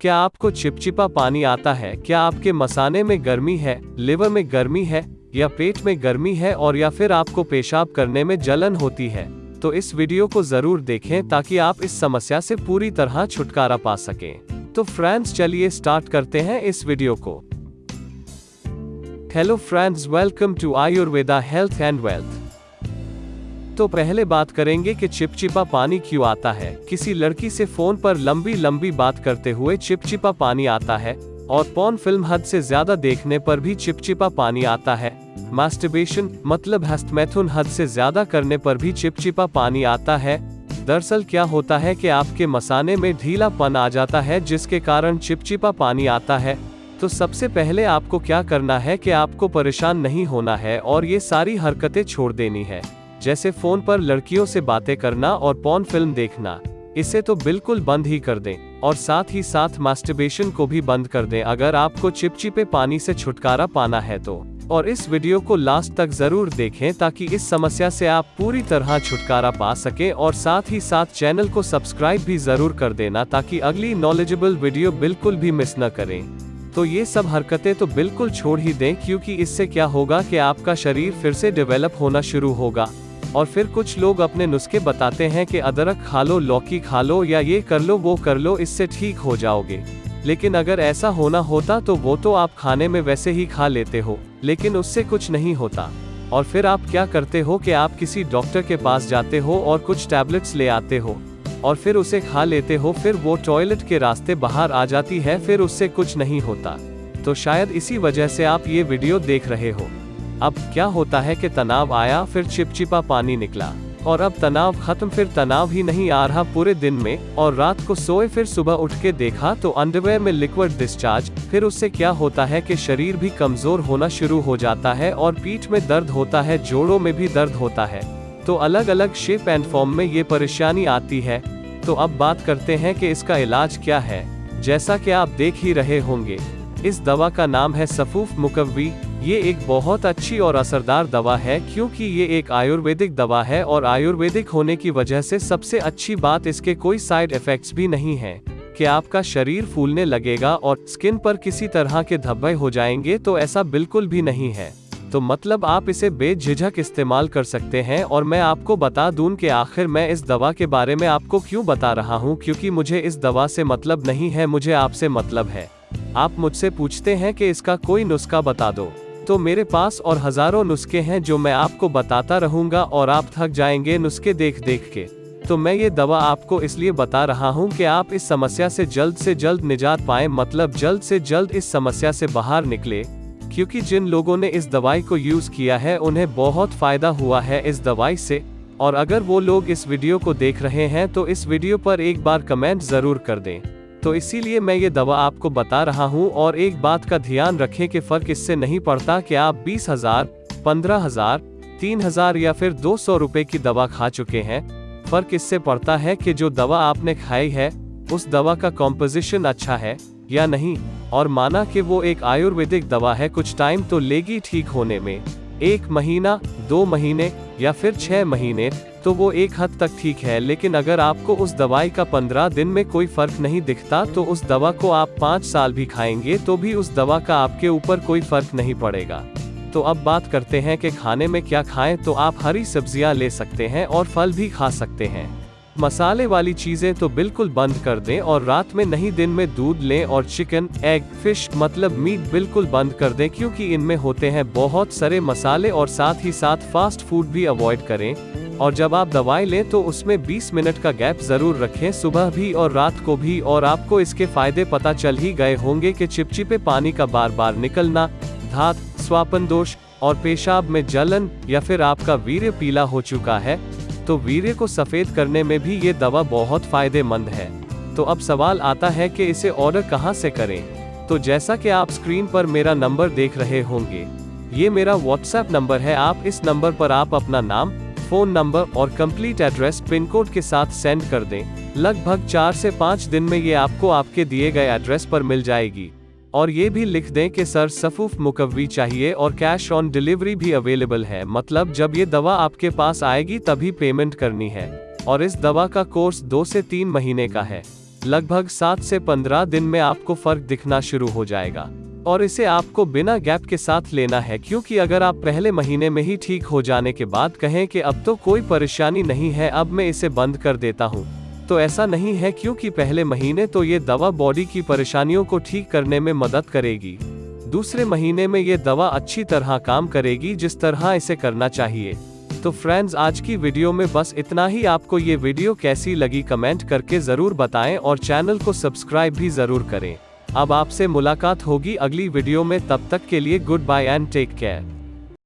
क्या आपको चिपचिपा पानी आता है? क्या आपके मसाने में गर्मी है, लिवर में गर्मी है, या पेट में गर्मी है और या फिर आपको पेशाब करने में जलन होती है? तो इस वीडियो को ज़रूर देखें ताकि आप इस समस्या से पूरी तरह छुटकारा पा सकें। तो फ्रेंड्स, चलिए स्टार्ट करते हैं इस वीडियो को। Hello friends welcome to Ayurveda health and wealth तो पहले बात करेंगे कि चिपचिपा पानी क्यों आता है। किसी लड़की से फ़ोन पर लंबी लंबी बात करते हुए चिपचिपा पानी आता है, और पॉन फ़िल्म हद से ज़्यादा देखने पर भी चिपचिपा पानी आता है। मास्टरबेशन मतलब हस्तमैथुन हद से ज़्यादा करने पर भी चिपचिपा पानी आता है। दरअसल क्या होता है कि आपके मसाने में ढीलापन आ जाता है, जिसके कारण चिपचिपा पानी आता है। तो सबसे पहले आपको क्या करना है कि आपको परेशान नहीं होना है, और ये सारी हरकतें छोड़ देनी है। जैसे फ़ोन पर लड़कियों से बातें करना और पॉन फ़िल्म देखना। इसे तो बिल्कुल बंद ही कर दें, और साथ ही साथ मास्टरबेशन को भी बंद कर दें अगर आपको चिपचिपे पानी से छुटकारा पाना है तो। और इस वीडियो को लास्ट तक ज़रूर देखें ताकि इस समस्या से आप पूरी तरह छुटकारा पा सकें और साथ ही साथ चैनल को सब्सक्राइब भी ज़रूर कर देना ताकि अगली नॉलेजेबल वीडियो बिल्कुल भी मिस न करें। तो ये सब हरकतें तो बिल्कुल छोड़ ही दें क्योंकि इससे क्या होगा कि आपका शरीर फिर से डेवलप होना शुरू होगा। और फिर कुछ लोग अपने नुस्खे बताते हैं कि अदरक खा लो, लौकी खा लो या ये कर लो, वो कर लो, इससे ठीक हो जाओगे। लेकिन अगर ऐसा होना होता तो वो तो आप खाने में वैसे ही खा लेते हो, लेकिन उससे कुछ नहीं होता। और फिर आप क्या करते हो कि आप किसी डॉक्टर के पास जाते हो और कुछ टैबलेट्स ले आते हो, और फिर उसे खा लेते हो, फिर वो टॉयलेट के रास्ते बाहर आ जाती है, फिर उससे कुछ नहीं होता। तो शायद इसी वजह से आप ये वीडियो देख रहे हो। अब क्या होता है कि तनाव आया, फिर चिपचिपा पानी निकला, और अब तनाव खत्म, फिर तनाव ही नहीं आ रहा पूरे दिन में, और रात को सोए, फिर सुबह उठ के देखा तो अंडरवेयर में लिक्विड डिस्चार्ज फिर उससे क्या होता है कि शरीर भी कमज़ोर होना शुरू हो जाता है और पीठ में दर्द होता है, जोड़ों में भी दर्द होता है। तो अलग अलग शेप एंड फॉर्म में ये परेशानी आती है। तो अब बात करते हैं कि इसका इलाज क्या है। जैसा कि आप देख ही रहे होंगे, इस दवा का नाम है सफूफ मुकवी ये एक बहुत अच्छी और असरदार दवा है क्योंकि ये एक आयुर्वेदिक दवा है और आयुर्वेदिक होने की वजह से सबसे अच्छी बात इसके कोई साइड इफेक्ट्स भी नहीं है। कि आपका शरीर फूलने लगेगा और स्किन पर किसी तरह के धब्बे हो जाएँगे तो ऐसा बिल्कुल भी नहीं है। तो मतलब आप इसे बेझिझक इस्तेमाल कर सकते हैं और मैं आपको बता दूँ कि आखिर मैं इस दवा के बारे में आपको क्यों बता रहा हूँ क्योंकि मुझे इस दवा से मतलब नहीं है, मुझे आपसे मतलब है। आप मुझसे पूछते हैं कि इसका कोई नुस्खा बता दो। तो मेरे पास और हज़ारों नुस्खे हैं जो मैं आपको बताता रहूँगा और आप थक जाएँगे नुस्खे देख देख के। तो मैं ये दवा आपको इसलिए बता रहा हूँ कि आप इस समस्या से जल्द से जल्द निजात पाए मतलब जल्द से जल्द इस समस्या से बाहर निकले, क्योंकि जिन लोगों ने इस दवाई को यूज़ किया है, उन्हें बहुत फ़ायदा हुआ है इस दवाई से। और अगर वो लोग इस वीडियो को देख रहे हैं तो इस वीडियो पर एक बार कमेंट ज़रूर कर दें। तो इसीलिए मैं ये दवा आपको बता रहा हूँ और एक बात का ध्यान रखें कि फ़र्क इससे नहीं पड़ता कि आप बीस हज़ार, पंद्रह हज़ार, तीन हज़ार या फिर दो सौ रुपए की दवा खा चुके हैं। फ़र्क इससे पड़ता है कि जो दवा आपने खाई है, उस दवा का कॉम्पोजिशन अच्छा है या नहीं, और माना कि वो एक आयुर्वेदिक दवा है, कुछ टाइम तो लेगी ठीक होने में। एक महीना, दो महीने या फिर छह महीने तो वो एक हद तक ठीक है, लेकिन अगर आपको उस दवाई का पंद्रह दिन में कोई फ़र्क नहीं दिखता तो उस दवा को आप पाँच साल भी खाएँगे तो भी उस दवा का आपके ऊपर कोई फ़र्क नहीं पड़ेगा। तो अब बात करते हैं कि खाने में क्या खाएँ तो आप हरी सब्ज़ियाँ ले सकते हैं और फल भी खा सकते हैं। मसाले वाली चीज़ें तो बिल्कुल बंद कर दें और रात में नहीं दिन में दूध लें और चिकन, एग, फ़िश मतलब मीट बिल्कुल बंद कर दें, क्योंकि इनमें होते हैं बहुत सारे मसाले और साथ ही साथ फास्ट फ़ूड भी अवॉइड करें। और जब आप दवाई लें तो उसमें 20 मिनट का गैप ज़रूर रखें, सुबह भी और रात को भी। और आपको इसके फ़ायदे पता चल ही गए होंगे कि चिपचिपे पानी का बार बार निकलना, धात, स्वापन दोष और पेशाब में जलन या फिर आपका वीर्य पीला हो चुका है तो वीर्य को सफ़ेद करने में भी ये दवा बहुत फ़ायदेमंद है। तो अब सवाल आता है कि इसे ऑर्डर कहाँ से करें? तो जैसा कि आप स्क्रीन पर मेरा नंबर देख रहे होंगे, ये मेरा व्हाट्सएप नंबर है। आप इस नंबर पर आप अपना नाम फ़ोन नंबर और कंप्लीट एड्रेस पिन कोड के साथ सेंड कर दें। लगभग चार से पाँच दिन में ये आपको आपके दिए गए एड्रेस पर मिल जाएगी। और ये भी लिख दें कि सर, सफूफ मुकवी चाहिए और कैश ऑन डिलीवरी भी अवेलेबल है। मतलब जब ये दवा आपके पास आएगी तभी पेमेंट करनी है। और इस दवा का कोर्स दो से तीन महीने का है। लगभग सात से पंद्रह दिन में आपको फ़र्क दिखना शुरू हो जाएगा। और इसे आपको बिना गैप के साथ लेना है, क्योंकि अगर आप पहले महीने में ही ठीक हो जाने के बाद कहें कि अब तो कोई परेशानी नहीं है, अब मैं इसे बंद कर देता हूँ। तो ऐसा नहीं है क्योंकि पहले महीने तो ये दवा बॉडी की परेशानियों को ठीक करने में मदद करेगी। दूसरे महीने में ये दवा अच्छी तरह काम करेगी जिस तरह इसे करना चाहिए। तो फ्रेंड्स, आज की वीडियो में बस इतना ही। आपको ये वीडियो कैसी लगी कमेंट करके ज़रूर बताएँ और चैनल को सब्सक्राइब भी ज़रूर करें। अब आपसे मुलाकात होगी अगली वीडियो में, तब तक के लिए goodbye and take care